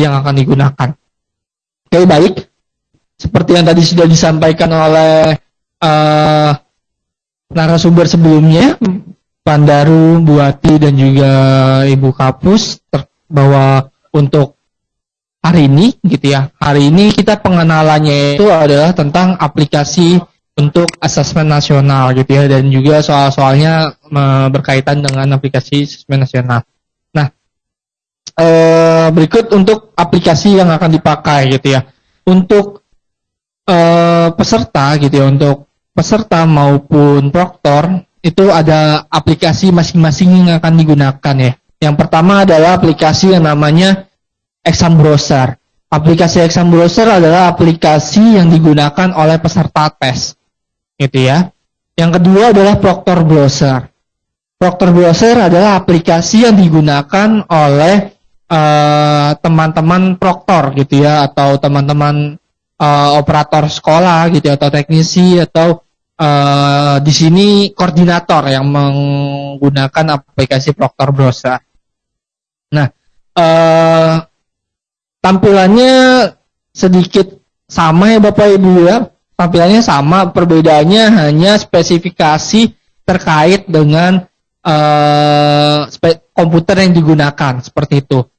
yang akan digunakan. Oke baik, seperti yang tadi sudah disampaikan oleh uh, narasumber sebelumnya, Pandaru, Buati dan juga Ibu Kapus bahwa untuk hari ini gitu ya. Hari ini kita pengenalannya itu adalah tentang aplikasi untuk asesmen nasional gitu ya dan juga soal-soalnya berkaitan dengan aplikasi asesmen nasional. Eh, berikut untuk aplikasi yang akan dipakai gitu ya. Untuk eh, peserta gitu ya, untuk peserta maupun proktor itu ada aplikasi masing-masing yang akan digunakan ya. Yang pertama adalah aplikasi yang namanya Exam Browser. Aplikasi Exam Browser adalah aplikasi yang digunakan oleh peserta tes. Gitu ya. Yang kedua adalah Proctor Browser. Proctor Browser adalah aplikasi yang digunakan oleh eh, teman-teman uh, proktor gitu ya atau teman-teman uh, operator sekolah gitu ya, atau teknisi atau uh, di sini koordinator yang menggunakan aplikasi Proctor Browser. Nah, uh, tampilannya sedikit sama ya Bapak Ibu ya. Tampilannya sama, perbedaannya hanya spesifikasi terkait dengan uh, komputer yang digunakan seperti itu.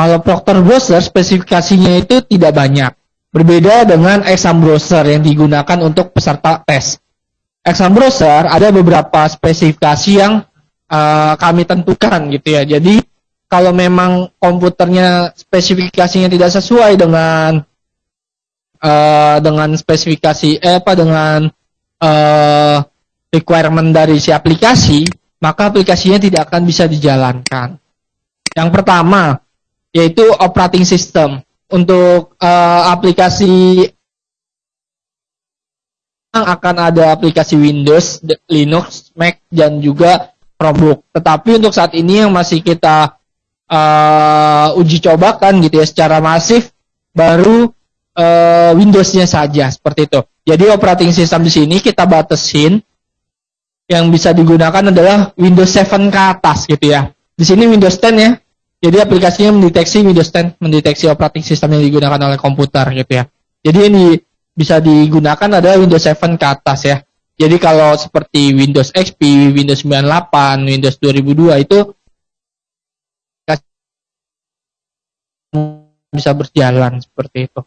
Kalau Proctor Browser spesifikasinya itu tidak banyak. Berbeda dengan exam browser yang digunakan untuk peserta tes exam browser ada beberapa spesifikasi yang uh, kami tentukan gitu ya. Jadi kalau memang komputernya spesifikasinya tidak sesuai dengan uh, dengan spesifikasi eh apa dengan uh, requirement dari si aplikasi, maka aplikasinya tidak akan bisa dijalankan. Yang pertama yaitu operating system. Untuk uh, aplikasi akan ada aplikasi Windows, Linux, Mac, dan juga Chromebook. Tetapi untuk saat ini yang masih kita uh, uji cobakan gitu ya secara masif baru uh, Windows-nya saja seperti itu. Jadi operating system di sini kita batasin yang bisa digunakan adalah Windows 7 ke atas gitu ya. Di sini Windows 10 ya. Jadi aplikasinya mendeteksi Windows 10, mendeteksi operating system yang digunakan oleh komputer gitu ya. Jadi ini bisa digunakan adalah Windows 7 ke atas ya. Jadi kalau seperti Windows XP, Windows 98, Windows 2002 itu bisa berjalan seperti itu.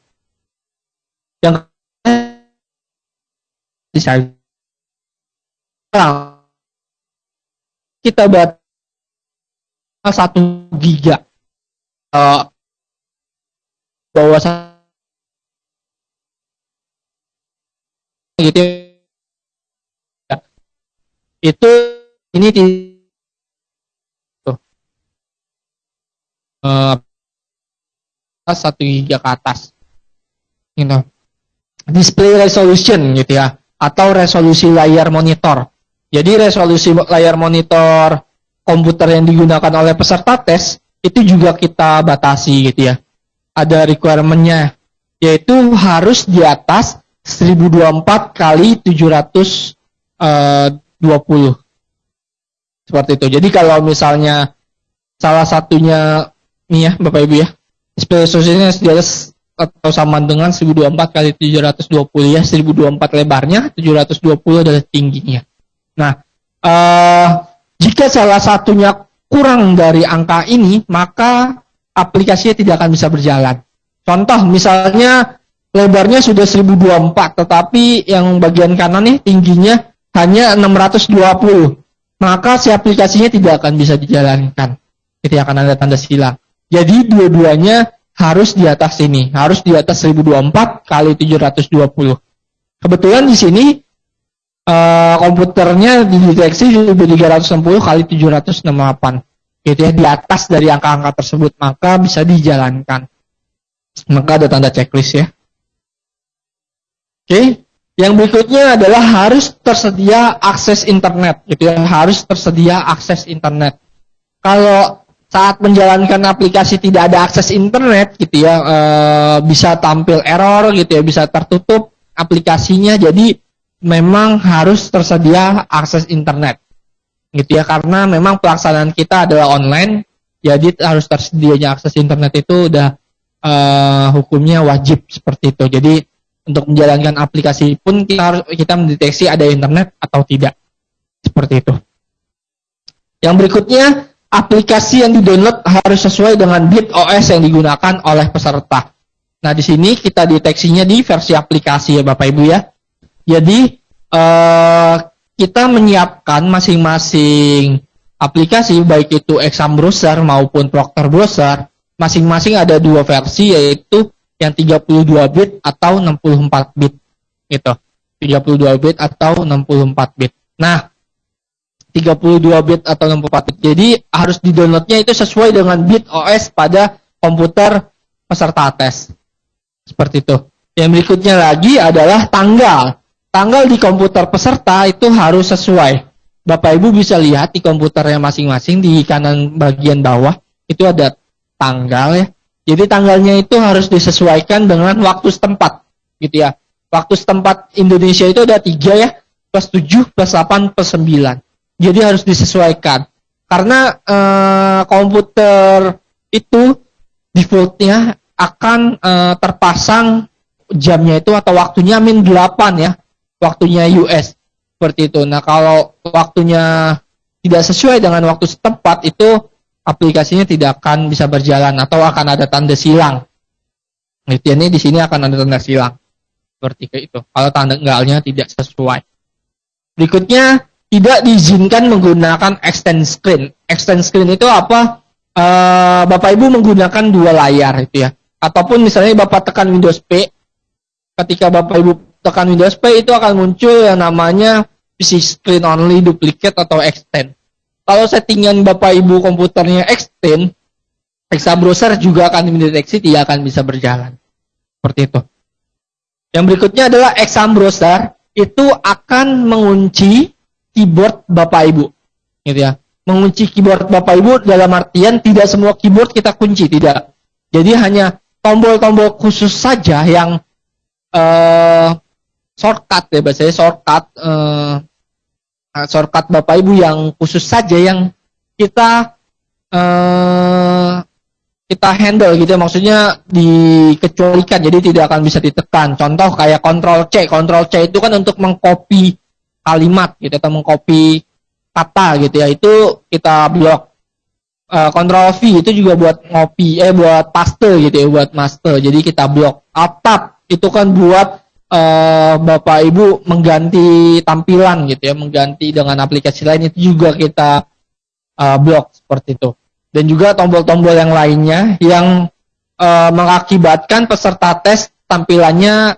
Yang bisa kita buat satu giga. Uh, bahwa gitu ya. itu ini di tuh uh, satu giga ke atas. Gitu display resolution gitu ya. Atau resolusi layar monitor. Jadi resolusi layar monitor komputer yang digunakan oleh peserta tes itu juga kita batasi gitu ya ada requirementnya yaitu harus di atas 1024 kali 720. Eh, Seperti itu. Jadi kalau misalnya salah satunya nih ya Bapak Ibu ya, spesifikasinya di atas atau sama dengan 1024 kali 720 ya, 1024 lebarnya, 720 adalah tingginya. Nah, uh, jika salah satunya kurang dari angka ini, maka aplikasinya tidak akan bisa berjalan. Contoh misalnya lebarnya sudah 1024 tetapi yang bagian kanan nih tingginya hanya 620 maka si aplikasinya tidak akan bisa dijalankan. Itu akan ada tanda silang. Jadi dua-duanya harus di atas ini. Harus di atas 1024 kali 720 kebetulan di sini uh, komputernya dideteksi 1360 kali 768 gitu ya di atas dari angka-angka tersebut maka bisa dijalankan maka ada tanda checklist ya Oke, yang berikutnya adalah harus tersedia akses internet, gitu ya, harus tersedia akses internet. Kalau saat menjalankan aplikasi tidak ada akses internet, gitu ya, e, bisa tampil error, gitu ya, bisa tertutup aplikasinya. Jadi memang harus tersedia akses internet, gitu ya, karena memang pelaksanaan kita adalah online, jadi harus tersedianya akses internet itu udah uh, hukumnya wajib seperti itu. Jadi untuk menjalankan aplikasi pun kita harus kita mendeteksi ada internet atau tidak. Seperti itu. Yang berikutnya, aplikasi yang di-download harus sesuai dengan bit OS yang digunakan oleh peserta. Nah, di sini kita deteksinya di versi aplikasi ya Bapak Ibu ya. Jadi, uh, kita menyiapkan masing-masing aplikasi baik itu exam browser maupun proctor browser masing-masing ada dua versi yaitu yang 32 bit atau 64 bit gitu. 32 bit atau 64 bit. Nah 32 bit atau 64 bit. Jadi harus di downloadnya itu sesuai dengan bit OS pada komputer peserta tes. Seperti itu. Yang berikutnya lagi adalah tanggal tanggal di komputer peserta itu harus sesuai Bapak Ibu bisa lihat di komputernya masing-masing di kanan bagian bawah itu ada tanggal ya. Jadi tanggalnya itu harus disesuaikan dengan waktu setempat, gitu ya. Waktu setempat Indonesia itu ada tiga ya, plus tujuh, plus delapan, plus sembilan. Jadi harus disesuaikan. Karena eh, komputer itu defaultnya akan eh, terpasang jamnya itu atau waktunya min 8 ya, waktunya US seperti itu. Nah kalau waktunya tidak sesuai dengan waktu setempat itu aplikasinya tidak akan bisa berjalan atau akan ada tanda silang. Itu ini di sini akan ada tanda silang. Seperti itu. Kalau tanda tanggalnya tidak sesuai. Berikutnya tidak diizinkan menggunakan extend screen. Extend screen itu apa? Uh, Bapak Ibu menggunakan dua layar itu ya. Ataupun misalnya Bapak tekan Windows P, ketika Bapak Ibu tekan Windows P itu akan muncul yang namanya PC screen only duplicate atau extend kalau settingan Bapak Ibu komputernya extend, Exa browser juga akan mendeteksi tidak akan bisa berjalan. Seperti itu. Yang berikutnya adalah exam browser itu akan mengunci keyboard Bapak Ibu. Gitu ya. Mengunci keyboard Bapak Ibu dalam artian tidak semua keyboard kita kunci, tidak. Jadi hanya tombol-tombol khusus saja yang uh, shortcut ya bahasanya shortcut uh, uh, shortcut Bapak Ibu yang khusus saja yang kita uh, kita handle gitu ya. maksudnya dikecualikan jadi tidak akan bisa ditekan. Contoh kayak kontrol C. Kontrol C itu kan untuk mengcopy kalimat gitu atau mengcopy kata gitu ya. Itu kita blok. Uh, V itu juga buat ngopi eh buat paste gitu ya buat master. Jadi kita blok. Atap itu kan buat uh, Bapak Ibu mengganti tampilan gitu ya, mengganti dengan aplikasi lain itu juga kita uh, blok seperti itu. Dan juga tombol-tombol yang lainnya yang uh, mengakibatkan peserta tes tampilannya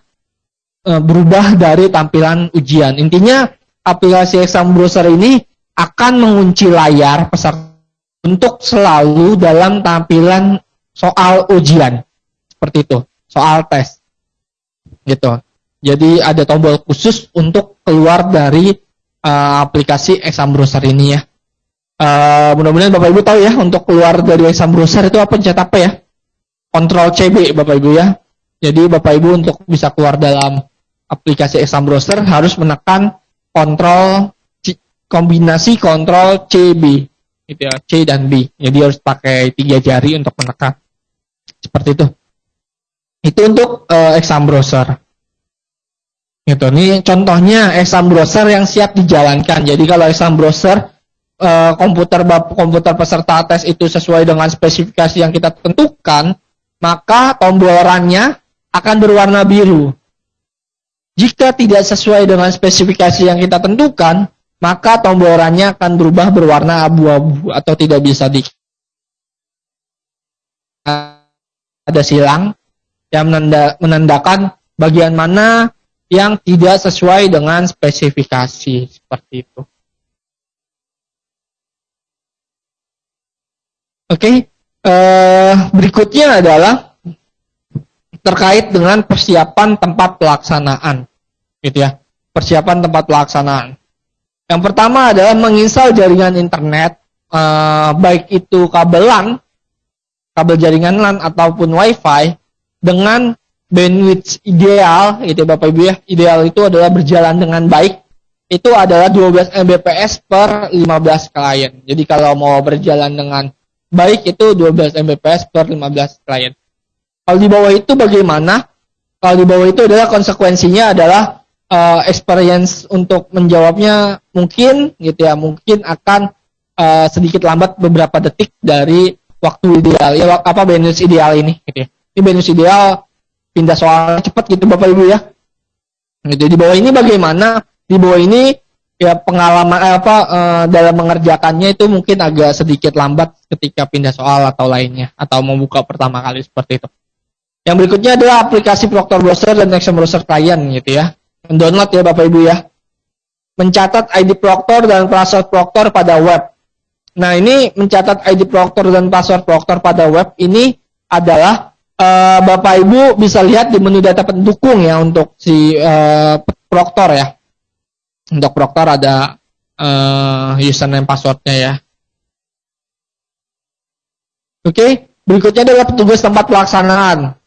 uh, berubah dari tampilan ujian. Intinya aplikasi exam browser ini akan mengunci layar peserta untuk selalu dalam tampilan soal ujian. Seperti itu, soal tes. Gitu. Jadi ada tombol khusus untuk keluar dari uh, aplikasi exam browser ini ya. Uh, mudah-mudahan Bapak Ibu tahu ya untuk keluar dari exam browser itu apa pencet apa ya? Kontrol CB Bapak Ibu ya. Jadi Bapak Ibu untuk bisa keluar dalam aplikasi exam browser harus menekan kontrol kombinasi kontrol CB gitu ya, C dan B. Jadi harus pakai tiga jari untuk menekan. Seperti itu. Itu untuk uh, exam browser. Gitu. Ini contohnya exam browser yang siap dijalankan. Jadi kalau exam browser uh, komputer komputer peserta tes itu sesuai dengan spesifikasi yang kita tentukan, maka tombol runnya akan berwarna biru. Jika tidak sesuai dengan spesifikasi yang kita tentukan, maka tombol runnya akan berubah berwarna abu-abu atau tidak bisa di ada silang yang menanda, menandakan bagian mana yang tidak sesuai dengan spesifikasi seperti itu. Oke, okay. uh, berikutnya adalah terkait dengan persiapan tempat pelaksanaan, gitu ya. Persiapan tempat pelaksanaan. Yang pertama adalah menginstal jaringan internet, uh, baik itu kabel LAN, kabel jaringan LAN ataupun WiFi dengan bandwidth ideal itu Bapak Ibu ya ideal itu adalah berjalan dengan baik itu adalah 12 Mbps per 15 klien jadi kalau mau berjalan dengan baik itu 12 Mbps per 15 klien Kalau di bawah itu bagaimana? Kalau di bawah itu adalah konsekuensinya adalah uh, experience untuk menjawabnya mungkin gitu ya, mungkin akan uh, sedikit lambat beberapa detik dari waktu ideal. Ya apa benus ideal ini gitu ya. Ini benus ideal pindah soal cepat gitu Bapak Ibu ya. Gitu di bawah ini bagaimana? Di bawah ini ya pengalaman eh, apa eh, dalam mengerjakannya itu mungkin agak sedikit lambat ketika pindah soal atau lainnya atau membuka pertama kali seperti itu. Yang berikutnya adalah aplikasi Proctor Browser dan Exam Browser Client gitu ya. Mendownload ya Bapak Ibu ya. Mencatat ID Proctor dan password Proctor pada web. Nah, ini mencatat ID Proctor dan password Proctor pada web ini adalah uh, Bapak Ibu bisa lihat di menu data pendukung ya untuk si uh, Proctor ya. Untuk Proctor ada uh, username passwordnya ya. Oke, okay. berikutnya adalah petugas tempat pelaksanaan.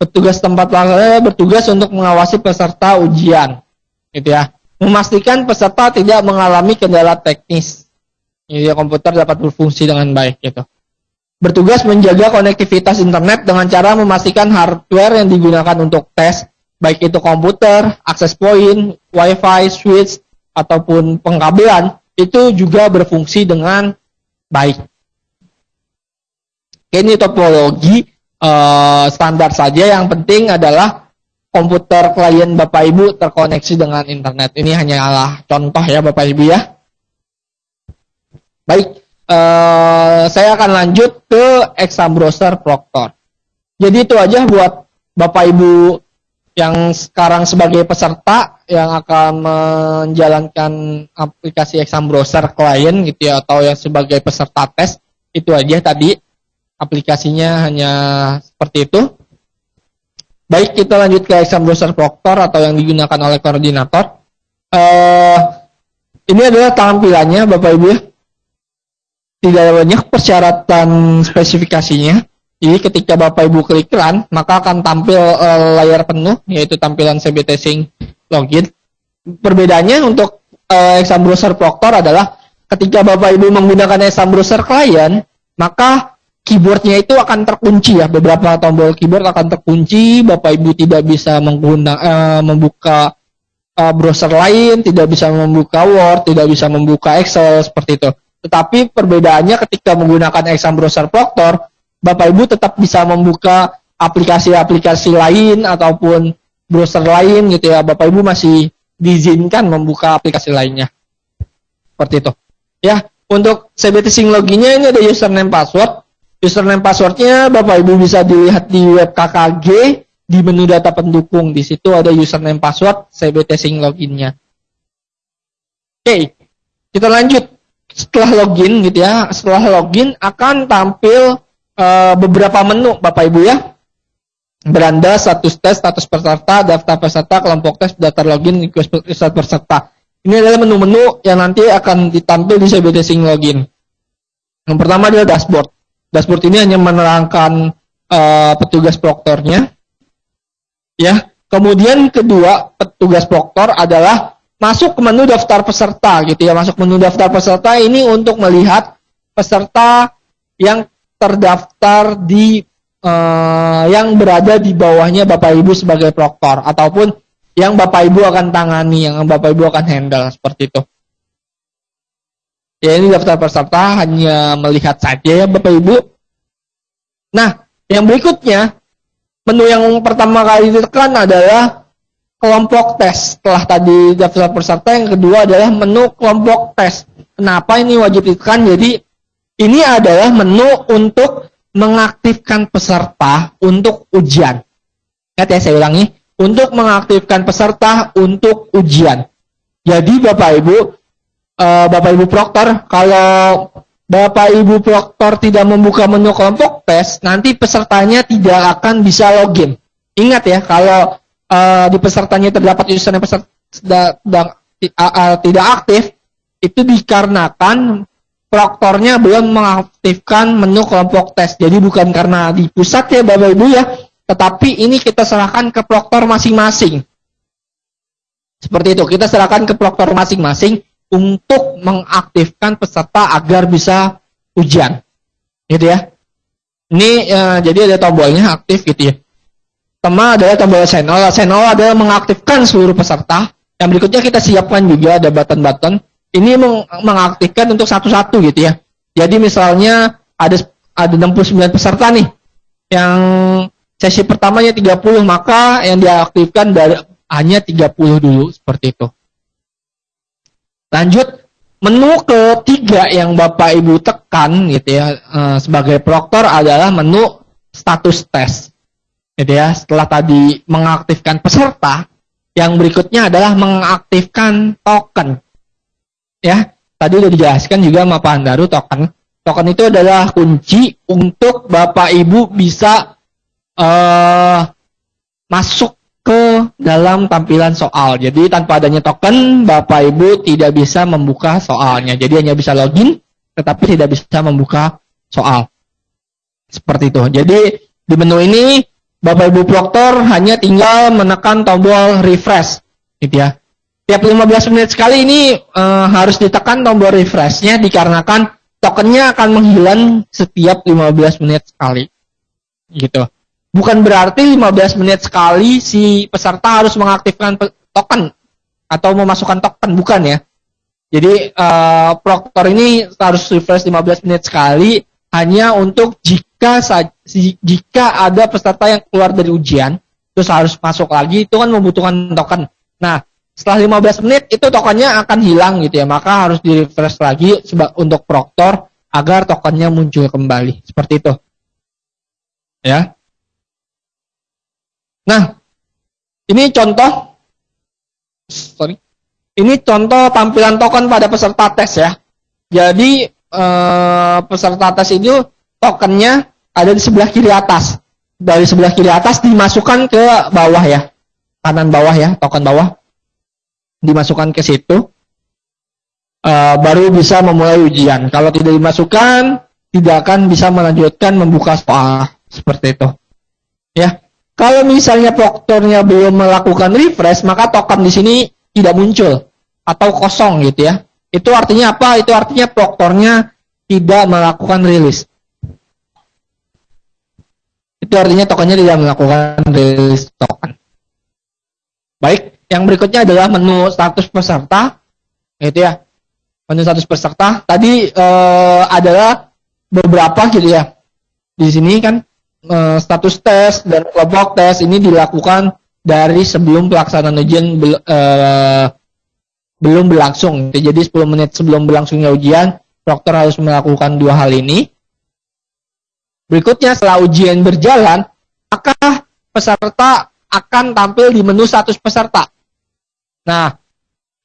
Petugas tempat pelaksanaan bertugas untuk mengawasi peserta ujian, gitu ya. Memastikan peserta tidak mengalami kendala teknis. Jadi komputer dapat berfungsi dengan baik, gitu bertugas menjaga konektivitas internet dengan cara memastikan hardware yang digunakan untuk tes, baik itu komputer, akses point, wifi, switch, ataupun pengkabelan, itu juga berfungsi dengan baik. Ini topologi uh, standar saja, yang penting adalah komputer klien Bapak Ibu terkoneksi dengan internet. Ini hanyalah contoh ya Bapak Ibu ya. Baik, uh, saya akan lanjut ke exam browser Proctor. Jadi itu aja buat Bapak Ibu yang sekarang sebagai peserta yang akan menjalankan aplikasi exam browser klien gitu ya atau yang sebagai peserta tes itu aja tadi aplikasinya hanya seperti itu. Baik kita lanjut ke exam browser Proctor atau yang digunakan oleh koordinator. Uh, ini adalah tampilannya Bapak Ibu ya tidak banyak persyaratan spesifikasinya. Jadi ketika Bapak Ibu klik run, maka akan tampil uh, layar penuh, yaitu tampilan CBT Sync login. Perbedaannya untuk uh, exam browser Proctor adalah ketika Bapak Ibu menggunakan exam browser client, maka keyboardnya itu akan terkunci ya. Beberapa tombol keyboard akan terkunci, Bapak Ibu tidak bisa menggunakan uh, membuka uh, browser lain, tidak bisa membuka Word, tidak bisa membuka Excel seperti itu. Tetapi perbedaannya ketika menggunakan exam browser Proctor, Bapak Ibu tetap bisa membuka aplikasi-aplikasi lain ataupun browser lain gitu ya. Bapak Ibu masih diizinkan membuka aplikasi lainnya. Seperti itu. Ya, untuk CBT Sync loginnya ini ada username password. Username passwordnya Bapak Ibu bisa dilihat di web KKG di menu data pendukung. Di situ ada username password CBT Sync loginnya. Oke, kita lanjut setelah login gitu ya, setelah login akan tampil uh, beberapa menu Bapak Ibu ya. Beranda, status tes, status peserta, daftar peserta, kelompok tes, daftar login, request peserta. Ini adalah menu-menu yang nanti akan ditampil di CBD Sync Login. Yang pertama adalah dashboard. Dashboard ini hanya menerangkan uh, petugas proktornya. Ya. Kemudian kedua, petugas proktor adalah masuk ke menu daftar peserta gitu ya masuk menu daftar peserta ini untuk melihat peserta yang terdaftar di uh, yang berada di bawahnya Bapak Ibu sebagai proktor ataupun yang Bapak Ibu akan tangani yang Bapak Ibu akan handle seperti itu. Ya ini daftar peserta hanya melihat saja ya Bapak Ibu. Nah yang berikutnya menu yang pertama kali ditekan adalah kelompok tes. Setelah tadi daftar peserta, yang kedua adalah menu kelompok tes. Kenapa ini wajib ditekan? Jadi ini adalah menu untuk mengaktifkan peserta untuk ujian. Ingat ya saya ulangi, untuk mengaktifkan peserta untuk ujian. Jadi Bapak Ibu, uh, Bapak Ibu Proktor, kalau Bapak Ibu Proktor tidak membuka menu kelompok tes, nanti pesertanya tidak akan bisa login. Ingat ya, kalau uh, di pesertanya terdapat username peserta da, da, uh, tidak aktif, itu dikarenakan proktornya belum mengaktifkan menu kelompok tes. Jadi bukan karena di pusat ya Bapak Ibu ya, tetapi ini kita serahkan ke proktor masing-masing. Seperti itu, kita serahkan ke proktor masing-masing untuk mengaktifkan peserta agar bisa ujian. Gitu ya. Ini uh, jadi ada tombolnya aktif gitu ya. Tema adalah tombol channel. Channel adalah mengaktifkan seluruh peserta. Yang berikutnya kita siapkan juga ada button-button. Ini meng mengaktifkan untuk satu-satu gitu ya. Jadi misalnya ada ada 69 peserta nih. Yang sesi pertamanya 30, maka yang diaktifkan dari hanya 30 dulu seperti itu. Lanjut menu ketiga yang Bapak Ibu tekan gitu ya uh, sebagai proktor adalah menu status tes. Gitu ya, setelah tadi mengaktifkan peserta, yang berikutnya adalah mengaktifkan token. Ya, tadi sudah dijelaskan juga sama Pak Andaru token. Token itu adalah kunci untuk Bapak Ibu bisa uh, masuk ke dalam tampilan soal. Jadi tanpa adanya token, Bapak Ibu tidak bisa membuka soalnya. Jadi hanya bisa login, tetapi tidak bisa membuka soal. Seperti itu. Jadi di menu ini Bapak Ibu Proktor hanya tinggal menekan tombol refresh gitu ya. Tiap 15 menit sekali ini e, harus ditekan tombol refreshnya dikarenakan tokennya akan menghilang setiap 15 menit sekali. Gitu. Bukan berarti 15 menit sekali si peserta harus mengaktifkan token atau memasukkan token, bukan ya. Jadi e, Proktor ini harus refresh 15 menit sekali hanya untuk jika jika ada peserta yang keluar dari ujian terus harus masuk lagi itu kan membutuhkan token. Nah, setelah 15 menit itu tokennya akan hilang gitu ya. Maka harus di refresh lagi untuk proktor agar tokennya muncul kembali. Seperti itu. Ya. Nah, ini contoh sorry. Ini contoh tampilan token pada peserta tes ya. Jadi eh, peserta tes itu tokennya ada di sebelah kiri atas. Dari sebelah kiri atas dimasukkan ke bawah ya. Kanan bawah ya, token bawah. Dimasukkan ke situ. Uh, baru bisa memulai ujian. Kalau tidak dimasukkan, tidak akan bisa melanjutkan membuka soal. Seperti itu. Ya. Kalau misalnya proktornya belum melakukan refresh, maka token di sini tidak muncul atau kosong gitu ya. Itu artinya apa? Itu artinya proktornya tidak melakukan rilis. Itu artinya tokennya tidak melakukan rilis token. Baik, yang berikutnya adalah menu status peserta. Itu ya. Menu status peserta tadi eh, adalah beberapa gitu ya. Di sini kan eh, status tes dan kelompok tes ini dilakukan dari sebelum pelaksanaan ujian bel, eh, belum berlangsung. Jadi 10 menit sebelum berlangsungnya ujian, dokter harus melakukan dua hal ini. Berikutnya setelah ujian berjalan, maka peserta akan tampil di menu status peserta. Nah,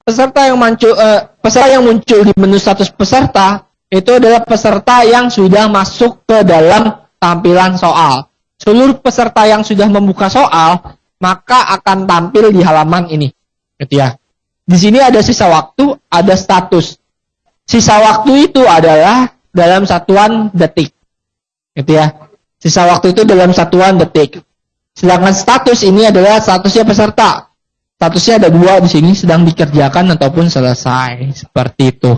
peserta yang muncul eh, peserta yang muncul di menu status peserta itu adalah peserta yang sudah masuk ke dalam tampilan soal. Seluruh peserta yang sudah membuka soal maka akan tampil di halaman ini. Gitu ya. Di sini ada sisa waktu, ada status. Sisa waktu itu adalah dalam satuan detik. Gitu ya. Sisa waktu itu dalam satuan detik. Sedangkan status ini adalah statusnya peserta. Statusnya ada dua di sini sedang dikerjakan ataupun selesai seperti itu.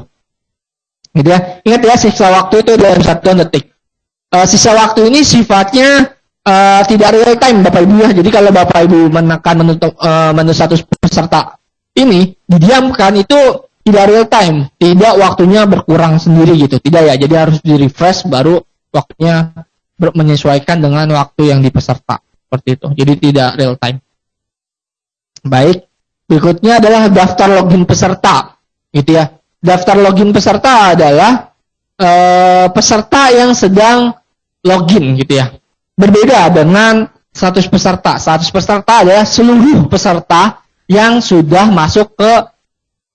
Gitu ya. Ingat ya sisa waktu itu dalam satuan detik. Uh, sisa waktu ini sifatnya uh, tidak real time Bapak Ibu ya. Jadi kalau Bapak Ibu menekan menu, uh, menu status peserta ini didiamkan itu tidak real time, tidak waktunya berkurang sendiri gitu. Tidak ya. Jadi harus di refresh baru waktunya menyesuaikan dengan waktu yang dipeserta seperti itu. Jadi tidak real time. Baik, berikutnya adalah daftar login peserta, gitu ya. Daftar login peserta adalah e, peserta yang sedang login, gitu ya. Berbeda dengan status peserta. Status peserta adalah seluruh peserta yang sudah masuk ke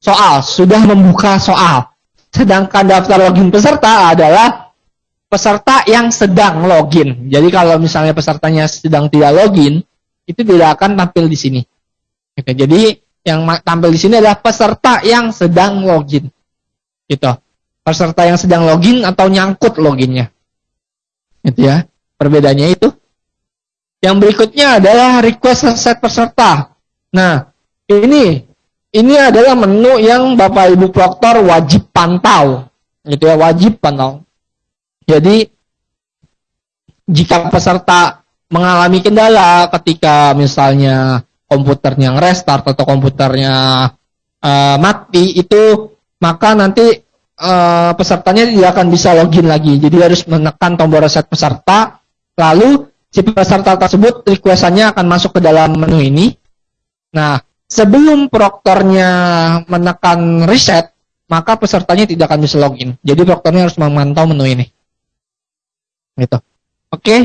soal, sudah membuka soal. Sedangkan daftar login peserta adalah peserta yang sedang login. Jadi kalau misalnya pesertanya sedang tidak login, itu tidak akan tampil di sini. Oke, jadi yang tampil di sini adalah peserta yang sedang login. Gitu. Peserta yang sedang login atau nyangkut loginnya. Gitu ya. Perbedaannya itu. Yang berikutnya adalah request set peserta. Nah, ini ini adalah menu yang Bapak Ibu Proktor wajib pantau. Gitu ya, wajib pantau. Jadi jika peserta mengalami kendala ketika misalnya komputernya restart atau komputernya uh, mati itu maka nanti uh, pesertanya tidak akan bisa login lagi. Jadi harus menekan tombol reset peserta, lalu si peserta tersebut requestannya akan masuk ke dalam menu ini. Nah, sebelum proktornya menekan reset, maka pesertanya tidak akan bisa login. Jadi proktornya harus memantau menu ini. Gitu. Oke.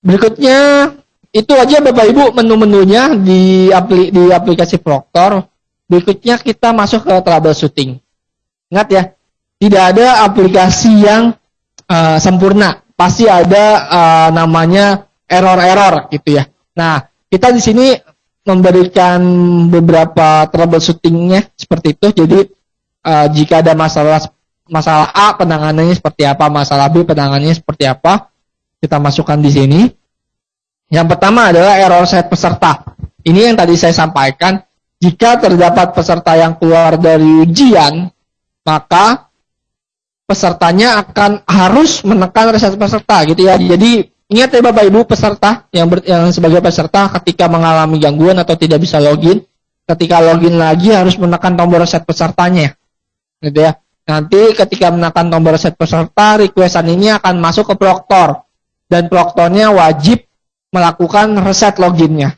Berikutnya itu aja Bapak Ibu menu-menunya di apli di aplikasi Proctor. Berikutnya kita masuk ke troubleshooting. Ingat ya, tidak ada aplikasi yang uh, sempurna. Pasti ada uh, namanya error-error gitu ya. Nah, kita di sini memberikan beberapa troubleshootingnya seperti itu. Jadi uh, jika ada masalah masalah A penanganannya seperti apa, masalah B penanganannya seperti apa, kita masukkan di sini. Yang pertama adalah error set peserta. Ini yang tadi saya sampaikan, jika terdapat peserta yang keluar dari ujian, maka pesertanya akan harus menekan reset peserta gitu ya. Jadi ingat ya Bapak Ibu peserta yang, ber, yang sebagai peserta ketika mengalami gangguan atau tidak bisa login, ketika login lagi harus menekan tombol reset pesertanya. Gitu ya. Nanti ketika menekan tombol reset peserta, requestan ini akan masuk ke proktor dan proktornya wajib melakukan reset loginnya.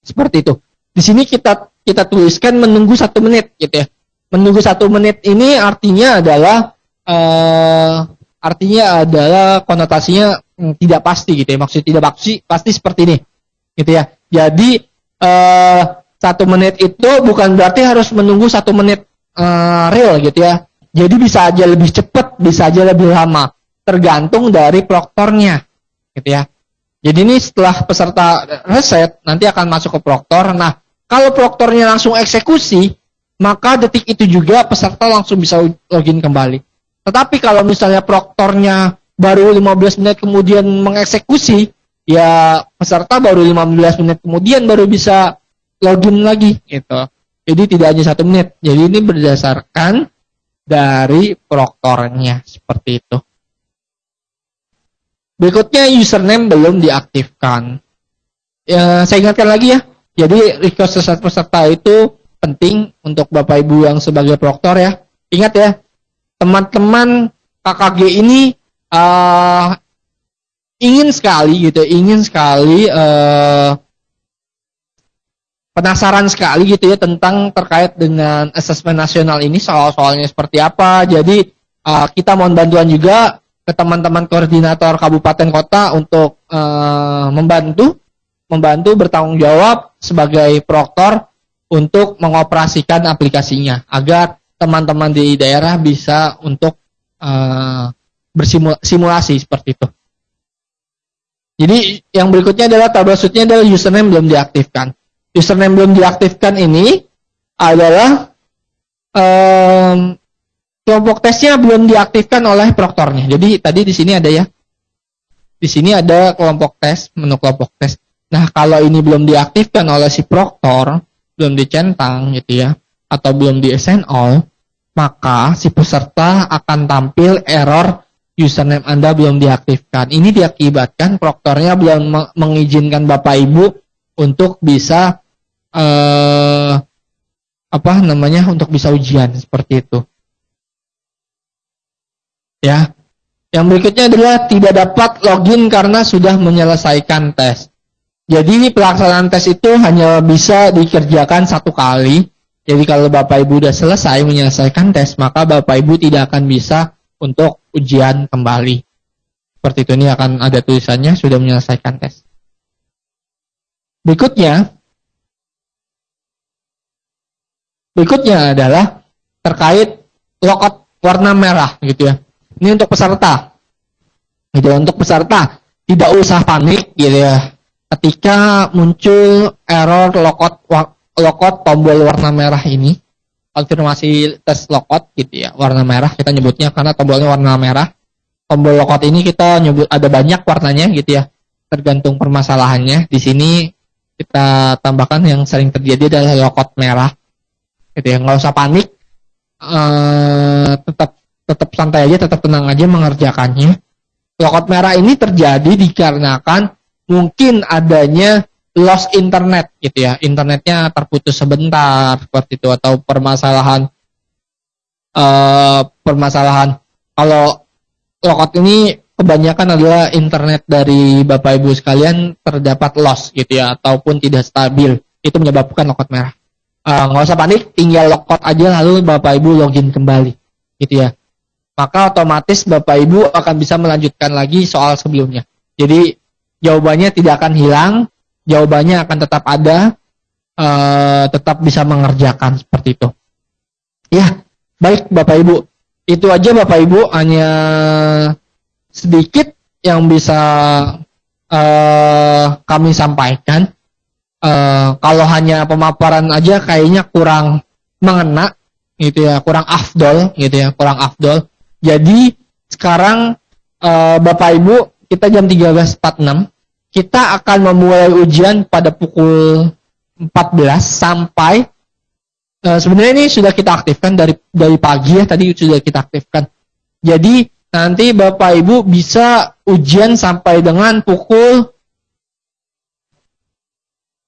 Seperti itu. Di sini kita kita tuliskan menunggu satu menit gitu ya. Menunggu satu menit ini artinya adalah uh, artinya adalah konotasinya hmm, tidak pasti gitu ya. Maksudnya tidak pasti pasti seperti ini gitu ya. Jadi uh, satu menit itu bukan berarti harus menunggu satu menit uh, real gitu ya. Jadi bisa aja lebih cepat, bisa aja lebih lama tergantung dari proktornya gitu ya. Jadi ini setelah peserta reset nanti akan masuk ke proktor. Nah, kalau proktornya langsung eksekusi, maka detik itu juga peserta langsung bisa login kembali. Tetapi kalau misalnya proktornya baru 15 menit kemudian mengeksekusi, ya peserta baru 15 menit kemudian baru bisa login lagi gitu. Jadi tidak hanya satu menit. Jadi ini berdasarkan dari proktornya seperti itu. Berikutnya username belum diaktifkan. Ya, saya ingatkan lagi ya. Jadi request reset peserta itu penting untuk Bapak Ibu yang sebagai proktor ya. Ingat ya, teman-teman KKG ini uh, ingin sekali gitu, ingin sekali uh, penasaran sekali gitu ya tentang terkait dengan asesmen nasional ini soal-soalnya seperti apa. Jadi uh, kita mohon bantuan juga ke teman-teman koordinator kabupaten kota untuk uh, membantu membantu bertanggung jawab sebagai proktor untuk mengoperasikan aplikasinya agar teman-teman di daerah bisa untuk uh, bersimulasi seperti itu. Jadi yang berikutnya adalah troubleshootnya adalah username belum diaktifkan. Username belum diaktifkan ini adalah um, kelompok tesnya belum diaktifkan oleh proktornya. Jadi tadi di sini ada ya. Di sini ada kelompok tes, menu kelompok tes. Nah, kalau ini belum diaktifkan oleh si proktor, belum dicentang gitu ya, atau belum di assign all, maka si peserta akan tampil error username Anda belum diaktifkan. Ini diakibatkan proktornya belum mengizinkan Bapak Ibu untuk bisa eh, apa namanya untuk bisa ujian seperti itu. Ya. Yang berikutnya adalah tidak dapat login karena sudah menyelesaikan tes. Jadi pelaksanaan tes itu hanya bisa dikerjakan satu kali. Jadi kalau Bapak Ibu sudah selesai menyelesaikan tes, maka Bapak Ibu tidak akan bisa untuk ujian kembali. Seperti itu ini akan ada tulisannya sudah menyelesaikan tes. Berikutnya, berikutnya adalah terkait logout warna merah gitu ya. Ini untuk peserta. Gitu untuk peserta tidak usah panik gitu ya. Ketika muncul error logout logout tombol warna merah ini, konfirmasi tes logout gitu ya, warna merah kita nyebutnya karena tombolnya warna merah. Tombol logout ini kita nyebut ada banyak warnanya gitu ya, tergantung permasalahannya. Di sini kita tambahkan yang sering terjadi adalah logout merah. Gitu ya, nggak usah panik. Uh, tetap tetap santai aja, tetap tenang aja mengerjakannya. lokot merah ini terjadi dikarenakan mungkin adanya loss internet gitu ya internetnya terputus sebentar seperti itu atau permasalahan uh, permasalahan kalau lokot ini kebanyakan adalah internet dari bapak ibu sekalian terdapat loss gitu ya ataupun tidak stabil itu menyebabkan lokot merah uh, nggak usah panik tinggal lokot aja lalu bapak ibu login kembali gitu ya maka otomatis bapak ibu akan bisa melanjutkan lagi soal sebelumnya jadi jawabannya tidak akan hilang jawabannya akan tetap ada, uh, tetap bisa mengerjakan seperti itu. Ya, baik Bapak Ibu. Itu aja Bapak Ibu hanya sedikit yang bisa uh, kami sampaikan. Uh, kalau hanya pemaparan aja kayaknya kurang mengena gitu ya, kurang afdol gitu ya, kurang afdol. Jadi sekarang uh, Bapak Ibu kita jam 13.46 kita akan memulai ujian pada pukul 14 sampai uh, sebenarnya ini sudah kita aktifkan dari dari pagi ya tadi sudah kita aktifkan. Jadi nanti Bapak Ibu bisa ujian sampai dengan pukul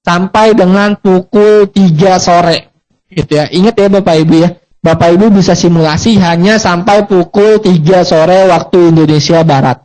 sampai dengan pukul 3 sore gitu ya. Ingat ya Bapak Ibu ya. Bapak Ibu bisa simulasi hanya sampai pukul 3 sore waktu Indonesia Barat.